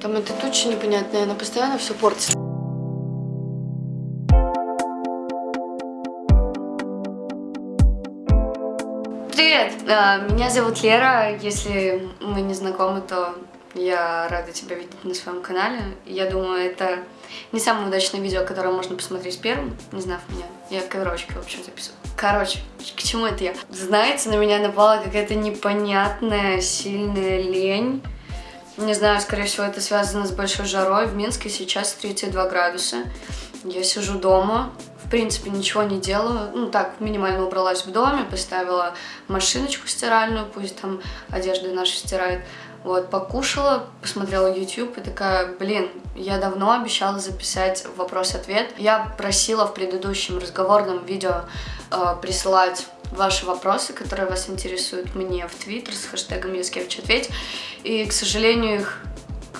Там эта туча непонятная, она постоянно все портит. Привет, а, меня зовут Лера. Если мы не знакомы, то я рада тебя видеть на своем канале. Я думаю, это не самое удачное видео, которое можно посмотреть первым, не знав меня. Я коверочки, в общем, записываю. Короче, к чему это я? Знаете, на меня напала какая-то непонятная, сильная лень. Не знаю, скорее всего, это связано с большой жарой. В Минске сейчас 32 градуса. Я сижу дома, в принципе, ничего не делаю. Ну, так, минимально убралась в доме, поставила машиночку стиральную, пусть там одежда наша стирает. Вот, покушала, посмотрела YouTube и такая, блин, я давно обещала записать вопрос-ответ. Я просила в предыдущем разговорном видео э, присылать ваши вопросы, которые вас интересуют мне в Твиттер с хэштегом Яскевич ответь. И, к сожалению, их,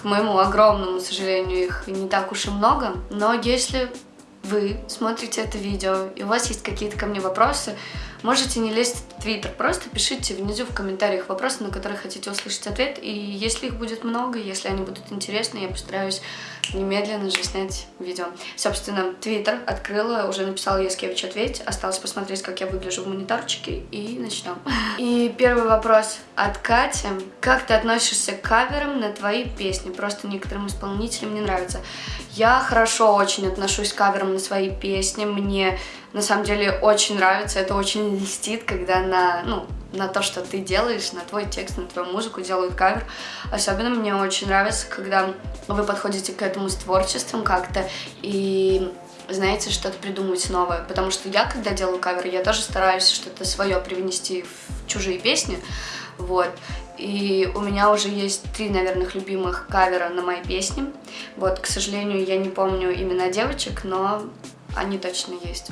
к моему огромному сожалению, их не так уж и много. Но если вы смотрите это видео и у вас есть какие-то ко мне вопросы, Можете не лезть в Твиттер, просто пишите внизу в комментариях вопросы, на которые хотите услышать ответ. И если их будет много, если они будут интересны, я постараюсь немедленно же снять видео. Собственно, Твиттер открыла, уже написала Яскевич ответь. Осталось посмотреть, как я выгляжу в мониторчике, и начнем. И первый вопрос от Кати. Как ты относишься к каверам на твои песни? Просто некоторым исполнителям не нравится. Я хорошо очень отношусь к каверам на свои песни. Мне на самом деле очень нравится, это очень льстит, когда на, ну, на то, что ты делаешь, на твой текст, на твою музыку делают кавер. Особенно мне очень нравится, когда вы подходите к этому с творчеством как-то и знаете, что-то придумывать новое. Потому что я, когда делаю кавер, я тоже стараюсь что-то свое привнести в чужие песни. Вот. И у меня уже есть три, наверное, любимых кавера на мои песни. Вот, к сожалению, я не помню имена девочек, но они точно есть.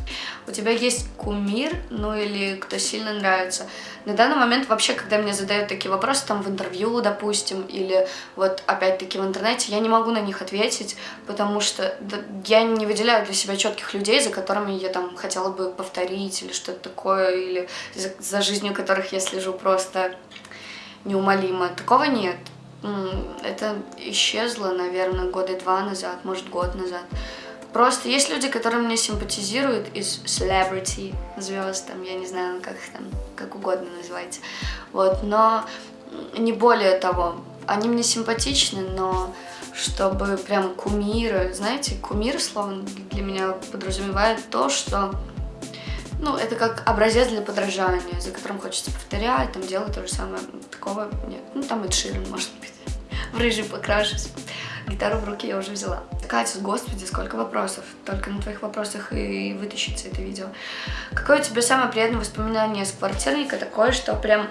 У тебя есть кумир, ну или кто сильно нравится. На данный момент вообще, когда мне задают такие вопросы, там в интервью, допустим, или вот опять-таки в интернете, я не могу на них ответить, потому что я не выделяю для себя четких людей, за которыми я там хотела бы повторить или что-то такое, или за, за жизнью которых я слежу просто неумолимо. Такого нет. Это исчезло, наверное, года два назад, может, год назад. Просто есть люди, которые мне симпатизируют из celebrity звезд, там, я не знаю, как их там, как угодно называйте. Вот, но не более того. Они мне симпатичны, но чтобы прям кумиры, знаете, кумир, словно для меня подразумевает то, что ну, это как образец для подражания, за которым хочется повторять, там делать то же самое. Такого нет. Ну, там и Ширин, может быть. В рыжий покрашусь. Гитару в руки я уже взяла. Катя, господи, сколько вопросов. Только на твоих вопросах и вытащится это видео. Какое у тебя самое приятное воспоминание с квартирника? Такое, что прям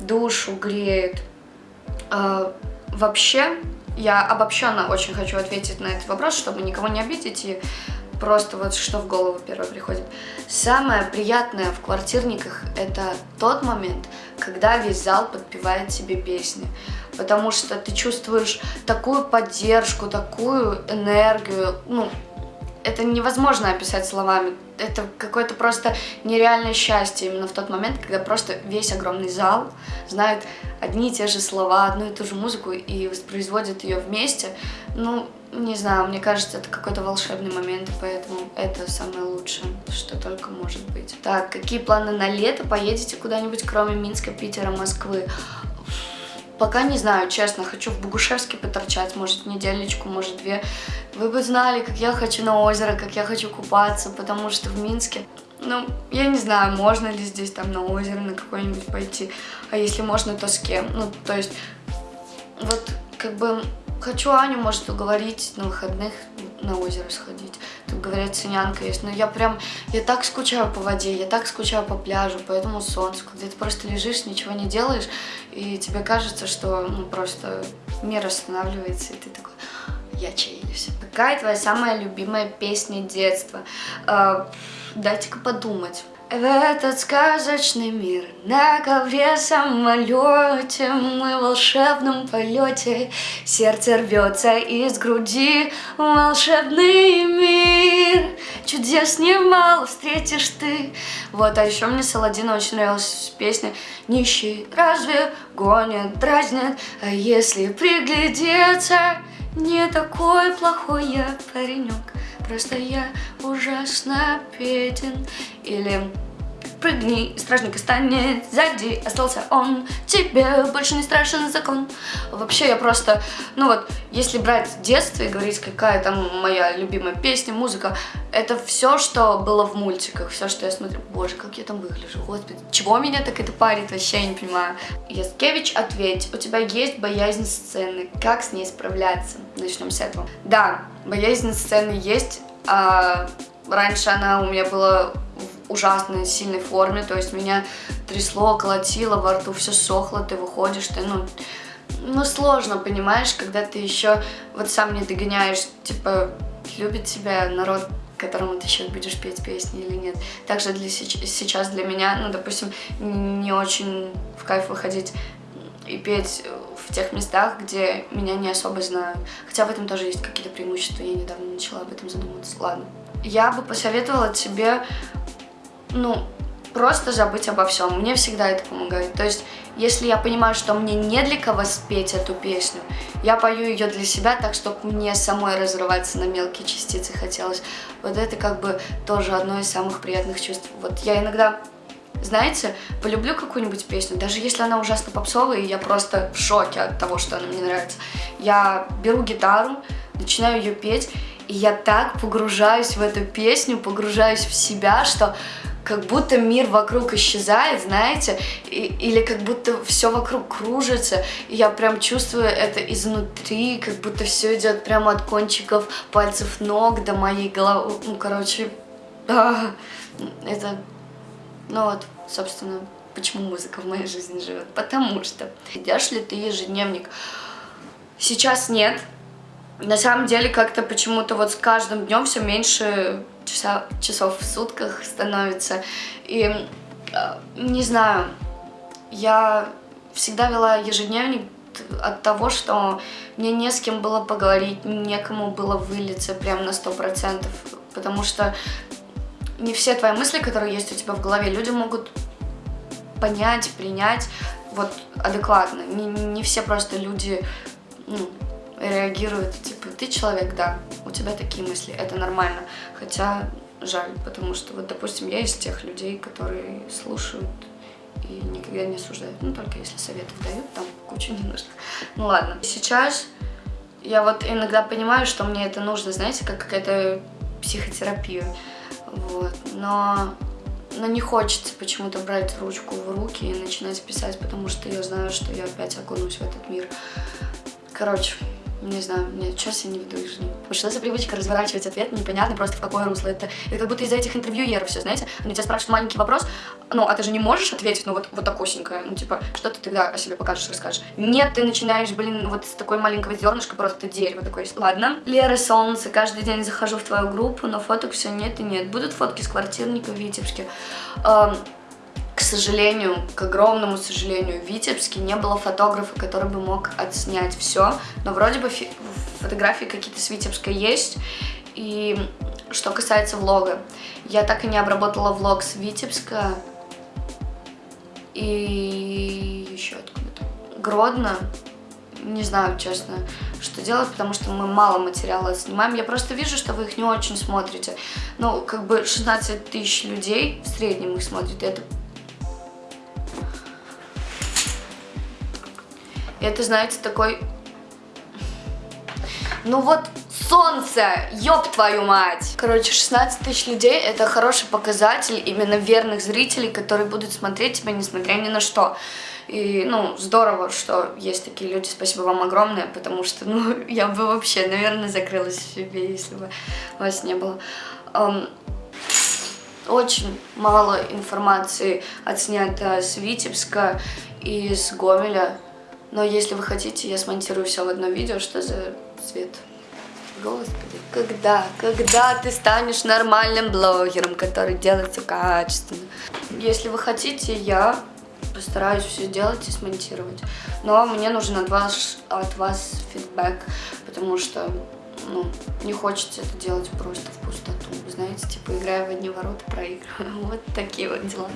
душу греет. Э, вообще, я обобщенно очень хочу ответить на этот вопрос, чтобы никого не обидеть и просто вот что в голову первое приходит. Самое приятное в квартирниках это тот момент, когда весь зал подпевает тебе песни. Потому что ты чувствуешь такую поддержку, такую энергию, ну, это невозможно описать словами. Это какое-то просто нереальное счастье именно в тот момент, когда просто весь огромный зал знает одни и те же слова, одну и ту же музыку и воспроизводит ее вместе. Ну, не знаю, мне кажется, это какой-то волшебный момент, поэтому это самое лучшее, что только может быть. Так, какие планы на лето? Поедете куда-нибудь, кроме Минска, Питера, Москвы? Пока не знаю, честно, хочу в Богушевске поторчать, может, недельничку, может, две. Вы бы знали, как я хочу на озеро, как я хочу купаться, потому что в Минске, ну, я не знаю, можно ли здесь там на озеро на какое-нибудь пойти, а если можно, то с кем? Ну, то есть, вот, как бы, хочу Аню, может, уговорить на выходных на озеро сходить. Говорят, ценянка есть. Но я прям, я так скучаю по воде, я так скучаю по пляжу, по этому солнцу, когда ты просто лежишь, ничего не делаешь, и тебе кажется, что ну, просто мир останавливается, и ты такой, я чаились. Какая твоя самая любимая песня детства? Э, Дайте-ка подумать. В этот сказочный мир на ковре самолете Мы в волшебном полете Сердце рвется из груди Волшебный мир. Чудес немало встретишь ты. Вот, а еще мне Саладина очень нравилась песня Нищий разве гонит, дразнит? А если приглядеться Не такой плохой я паренек Просто я ужасно беден. Или прыгни, стражник станет сзади, остался он, тебе больше не страшен закон. Вообще я просто, ну вот, если брать детство и говорить, какая там моя любимая песня, музыка, это все, что было в мультиках, все, что я смотрю. Боже, как я там выгляжу, господи, чего меня так это парит, вообще я не понимаю. Яскевич, ответь, у тебя есть боязнь сцены, как с ней справляться? Начнем с этого. Да, боязнь сцены есть, а раньше она у меня была ужасно сильной форме, то есть меня трясло, колотило, во рту все сохло, ты выходишь, ты, ну, ну, сложно, понимаешь, когда ты еще вот сам не догоняешь, типа, любит тебя народ, которому ты сейчас будешь петь песни или нет. Также для, сейчас для меня, ну, допустим, не очень в кайф выходить и петь в тех местах, где меня не особо знают. Хотя в этом тоже есть какие-то преимущества, я недавно начала об этом задумываться. Ладно. Я бы посоветовала тебе ну, просто забыть обо всем. Мне всегда это помогает. То есть, если я понимаю, что мне не для кого спеть эту песню, я пою ее для себя так, чтобы мне самой разрываться на мелкие частицы хотелось. Вот это как бы тоже одно из самых приятных чувств. Вот я иногда, знаете, полюблю какую-нибудь песню, даже если она ужасно попсовая, и я просто в шоке от того, что она мне нравится. Я беру гитару, начинаю ее петь, и я так погружаюсь в эту песню, погружаюсь в себя, что как будто мир вокруг исчезает, знаете, и, или как будто все вокруг кружится, и я прям чувствую это изнутри, как будто все идет прямо от кончиков пальцев ног до моей головы, ну, короче, а, это, ну вот, собственно, почему музыка в моей жизни живет, потому что, ведешь ли ты ежедневник? Сейчас нет, на самом деле как-то почему-то вот с каждым днем все меньше часа, часов в сутках становится. И э, не знаю, я всегда вела ежедневник от того, что мне не с кем было поговорить, некому было вылиться прям на сто процентов, потому что не все твои мысли, которые есть у тебя в голове, люди могут понять, принять вот адекватно. Не, не все просто люди ну, реагируют, типа, ты человек, да, у тебя такие мысли, это нормально. Хотя жаль, потому что, вот, допустим, я из тех людей, которые слушают и никогда не осуждают. Ну, только если советов дают, там куча не нужно. Ну, ладно. Сейчас я вот иногда понимаю, что мне это нужно, знаете, как какая-то психотерапия. Вот. Но, но не хочется почему-то брать ручку в руки и начинать писать, потому что я знаю, что я опять окунусь в этот мир. Короче, не знаю, нет, сейчас я не веду их жизни. Вот что за привычка разворачивать ответ непонятно просто в какое русло. Это, это как будто из-за этих интервьюеров все, знаете, они тебя спрашивают маленький вопрос, ну, а ты же не можешь ответить, ну, вот, вот такосенькое, ну, типа, что ты тогда о себе покажешь, расскажешь? Нет, ты начинаешь, блин, вот с такой маленького зернышка просто дерево такое. Ладно. Лера Солнце, каждый день захожу в твою группу, но фоток все нет и нет. Будут фотки с квартирника в Витебске. Эм, сожалению, к огромному сожалению, в Витебске не было фотографа, который бы мог отснять все. Но вроде бы фотографии какие-то с Витебска есть. И что касается влога, я так и не обработала влог с Витебска. И еще откуда-то. Гродно. Не знаю, честно, что делать, потому что мы мало материала снимаем. Я просто вижу, что вы их не очень смотрите. Ну, как бы 16 тысяч людей в среднем их смотрят, и это это, знаете, такой... Ну вот солнце, ёб твою мать! Короче, 16 тысяч людей это хороший показатель именно верных зрителей, которые будут смотреть тебя, несмотря ни на что. И, ну, здорово, что есть такие люди, спасибо вам огромное, потому что, ну, я бы вообще, наверное, закрылась в себе, если бы вас не было. Um, очень мало информации отснято с Витебска и с Гомеля. Но если вы хотите, я смонтирую все в одно видео. Что за цвет? Господи, когда, когда ты станешь нормальным блогером, который делает качественно? Если вы хотите, я постараюсь все сделать и смонтировать. Но мне нужен от вас, от вас фидбэк, потому что ну, не хочется это делать просто в пустоту. Знаете, типа, играя в одни ворота, проигрываю. Вот такие вот дела.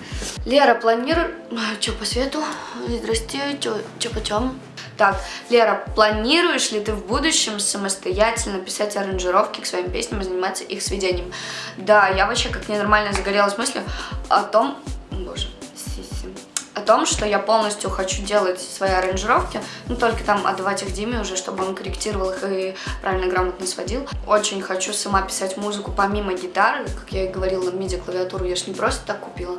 Лера, планирует... Что по свету? Здрасте, что почем? Так, Лера, планируешь ли ты в будущем самостоятельно писать аранжировки к своим песням и заниматься их сведением? Да, я вообще как ненормально загорелась мыслью о том... Боже, о том, что я полностью хочу делать свои аранжировки, ну только там отдавать их Диме уже, чтобы он корректировал их и правильно, грамотно сводил. Очень хочу сама писать музыку помимо гитары, как я и говорила, MIDI-клавиатуру я ж не просто так купила.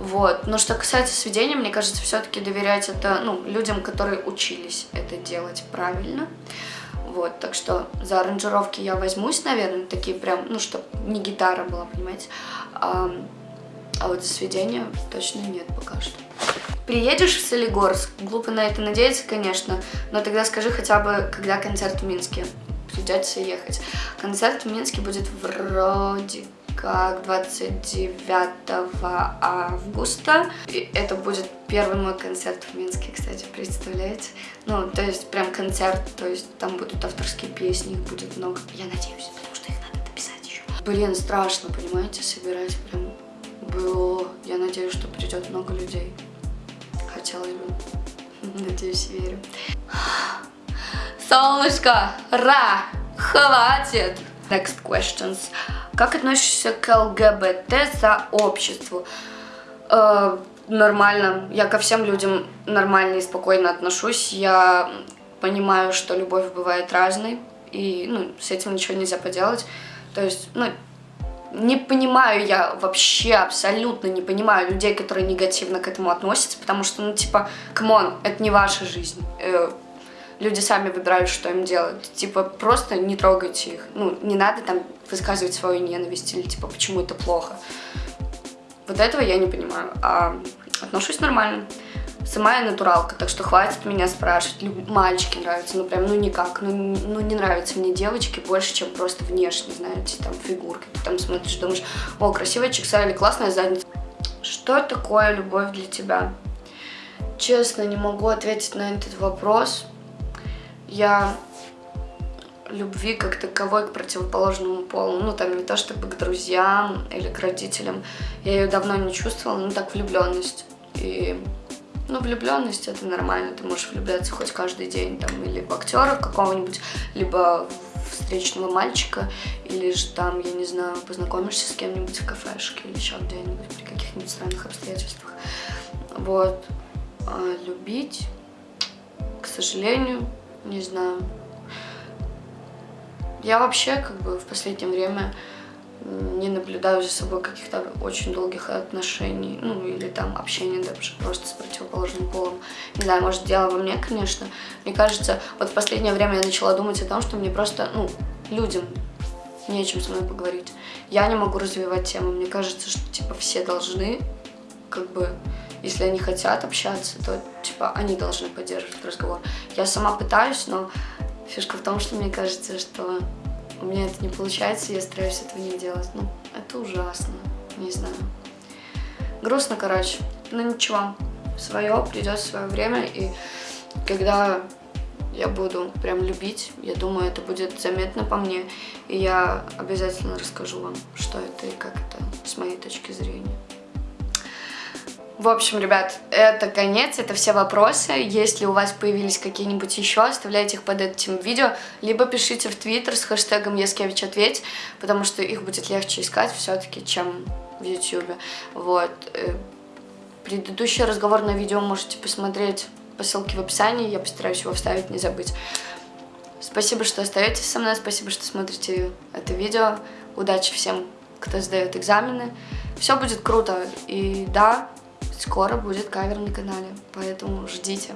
Вот. Но что касается сведения, мне кажется, все-таки доверять это ну, людям, которые учились это делать правильно. Вот, так что за аранжировки я возьмусь, наверное, такие прям, ну, чтобы не гитара была, понимаете. А, вот сведения точно нет пока что. Приедешь в Солигорск? Глупо на это надеяться, конечно, но тогда скажи хотя бы, когда концерт в Минске. Придется ехать. Концерт в Минске будет вроде как 29 августа. И это будет первый мой концерт в Минске, кстати, представляете? Ну, то есть прям концерт, то есть там будут авторские песни, их будет много. Я надеюсь, потому что их надо дописать еще. Блин, страшно, понимаете, собирать прям было. Я надеюсь, что придет много людей хотелось бы. Надеюсь, верю. Солнышко, ра, хватит. Next questions. Как относишься к ЛГБТ за обществу? Э, нормально. Я ко всем людям нормально и спокойно отношусь. Я понимаю, что любовь бывает разной. И ну, с этим ничего нельзя поделать. То есть, ну, не понимаю я вообще, абсолютно не понимаю людей, которые негативно к этому относятся, потому что, ну, типа, come on, это не ваша жизнь. Э, люди сами выбирают, что им делать. Типа, просто не трогайте их. Ну, не надо там высказывать свою ненависть или, типа, почему это плохо. Вот этого я не понимаю. А отношусь нормально. Сама я натуралка, так что хватит меня спрашивать. Мальчики нравятся, ну прям, ну никак. Ну, ну не нравятся мне девочки больше, чем просто внешне, знаете, там фигурки. Ты там смотришь, думаешь, о, красивая чекса или классная задница. Что такое любовь для тебя? Честно, не могу ответить на этот вопрос. Я любви как таковой к противоположному полу. Ну, там не то чтобы к друзьям или к родителям. Я ее давно не чувствовала, ну так влюбленность. И ну, влюбленность это нормально, ты можешь влюбляться хоть каждый день, там, или в актера какого-нибудь, либо встречного мальчика, или же там, я не знаю, познакомишься с кем-нибудь в кафешке или еще где-нибудь при каких-нибудь странных обстоятельствах. Вот. А любить, к сожалению, не знаю. Я вообще, как бы, в последнее время не наблюдаю за собой каких-то очень долгих отношений, ну, или там общения даже просто с противоположным полом. Не знаю, может, дело во мне, конечно. Мне кажется, вот в последнее время я начала думать о том, что мне просто, ну, людям не о чем со мной поговорить. Я не могу развивать тему. Мне кажется, что, типа, все должны, как бы, если они хотят общаться, то, типа, они должны поддерживать разговор. Я сама пытаюсь, но фишка в том, что мне кажется, что у меня это не получается, я стараюсь этого не делать. Ну, это ужасно, не знаю. Грустно, короче. Но ничего, свое, придет свое время, и когда я буду прям любить, я думаю, это будет заметно по мне, и я обязательно расскажу вам, что это и как это с моей точки зрения. В общем, ребят, это конец, это все вопросы. Если у вас появились какие-нибудь еще, оставляйте их под этим видео, либо пишите в Твиттер с хэштегом Яскевич ответь, потому что их будет легче искать все-таки, чем в Ютьюбе. Вот. Э, предыдущий разговорное видео можете посмотреть по ссылке в описании, я постараюсь его вставить, не забыть. Спасибо, что остаетесь со мной, спасибо, что смотрите это видео. Удачи всем, кто сдает экзамены. Все будет круто. И да, скоро будет кавер на канале, поэтому ждите.